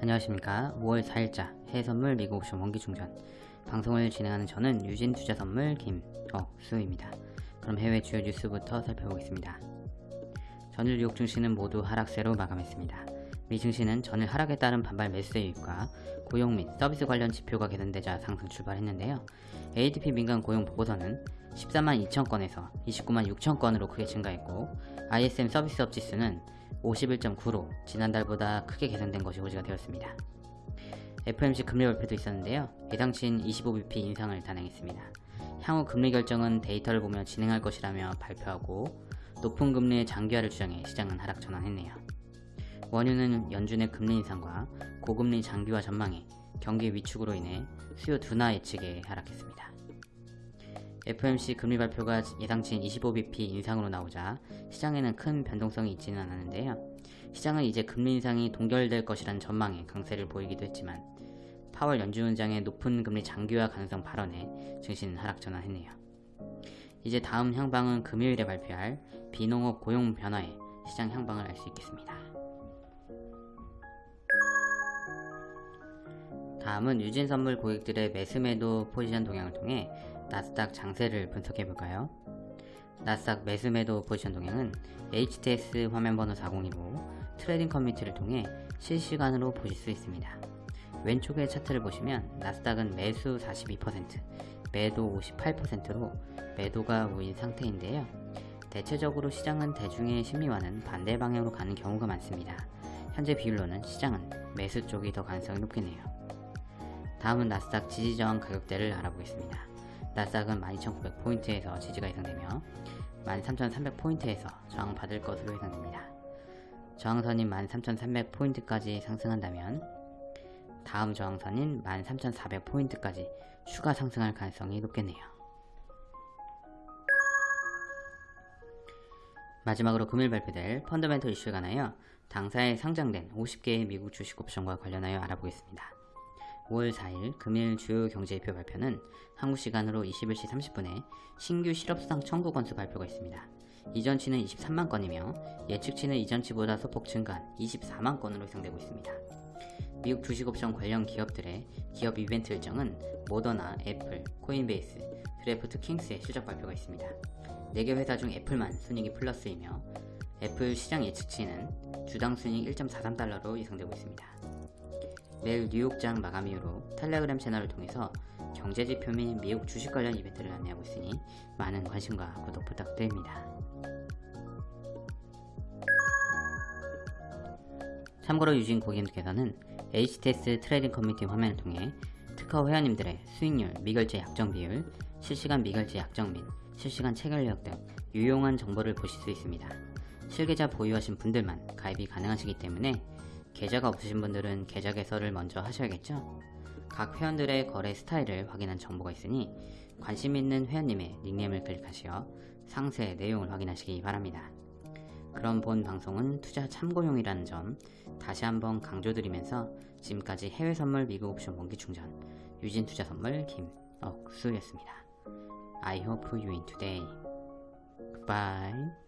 안녕하십니까. 5월 4일자 해외선물 미국 옵션 원기충전 방송을 진행하는 저는 유진투자선물 김억수입니다. 그럼 해외 주요 뉴스부터 살펴보겠습니다. 전일 뉴욕 증시는 모두 하락세로 마감했습니다. 미 증시는 전일 하락에 따른 반발 매수세 유입과 고용 및 서비스 관련 지표가 개선되자 상승 출발했는데요. ADP 민간 고용 보고서는 14만 2천 건에서 29만 6천 건으로 크게 증가했고 ISM 서비스업 지수는 51.9로 지난달보다 크게 개선된 것이 호지가 되었습니다. FOMC 금리 발표도 있었는데요. 예상치인 25bp 인상을 단행했습니다. 향후 금리 결정은 데이터를 보며 진행할 것이라며 발표하고 높은 금리의 장기화를 주장해 시장은 하락 전환했네요. 원유는 연준의 금리 인상과 고금리 장기화 전망에 경기 위축으로 인해 수요 둔화 예측에 하락했습니다. FOMC 금리 발표가 예상치인 25bp 인상으로 나오자 시장에는 큰 변동성이 있지는 않았는데요. 시장은 이제 금리 인상이 동결될 것이라는 전망에 강세를 보이기도 했지만 파월 연준의장의 높은 금리 장기화 가능성 발언에 증시는 하락 전환했네요. 이제 다음 향방은 금요일에 발표할 비농업 고용 변화에 시장 향방을 알 수 있겠습니다. 다음은 유진선물 고객들의 매수매도 포지션 동향을 통해 나스닥 장세를 분석해볼까요? 나스닥 매수매도 포지션 동향은 HTS 화면번호 4025 trading 커뮤니티를 통해 실시간으로 보실 수 있습니다. 왼쪽의 차트를 보시면 나스닥은 매수 42%, 매도 58%로 매도가 우위인 상태인데요. 대체적으로 시장은 대중의 심리와는 반대 방향으로 가는 경우가 많습니다. 현재 비율로는 시장은 매수 쪽이 더 가능성이 높겠네요. 다음은 나스닥 지지저항 가격대를 알아보겠습니다. 나스닥은 12,900포인트에서 지지가 예상되며 13,300포인트에서 저항받을 것으로 예상됩니다. 저항선인 13,300포인트까지 상승한다면 다음 저항선인 13,400포인트까지 추가 상승할 가능성이 높겠네요. 마지막으로 금일 발표될 펀더멘털 이슈에 관하여 당사에 상장된 50개의 미국 주식 옵션과 관련하여 알아보겠습니다. 5월 4일 금일 주요 경제지표 발표는 한국 시간으로 21시 30분에 신규 실업수당 청구 건수 발표가 있습니다. 이전치는 23만 건이며 예측치는 이전치보다 소폭 증가한 24만 건으로 예상되고 있습니다. 미국 주식옵션 관련 기업들의 기업 이벤트 일정은 모더나, 애플, 코인베이스, 드래프트 킹스의 실적 발표가 있습니다. 4개 회사 중 애플만 순이익이 플러스이며 애플 시장 예측치는 주당 순이익 1.43달러로 예상되고 있습니다. 매일 뉴욕장 마감 이후로 텔레그램 채널을 통해서 경제지표 및 미국 주식 관련 이벤트를 안내하고 있으니 많은 관심과 구독 부탁드립니다. 참고로 유진 고객님께서는 HTS trading 커뮤니티 화면을 통해 특허 회원님들의 수익률, 미결제 약정 비율, 실시간 미결제 약정 및 실시간 체결 내역 등 유용한 정보를 보실 수 있습니다. 실계좌 보유하신 분들만 가입이 가능하시기 때문에 계좌가 없으신 분들은 계좌 개설을 먼저 하셔야겠죠? 각 회원들의 거래 스타일을 확인한 정보가 있으니 관심 있는 회원님의 닉네임을 클릭하시어 상세 내용을 확인하시기 바랍니다. 그럼 본 방송은 투자 참고용이라는 점 다시 한번 강조드리면서 지금까지 해외 선물 미국 옵션 원기 충전 유진 투자 선물 김억수였습니다. I hope you win today. Goodbye.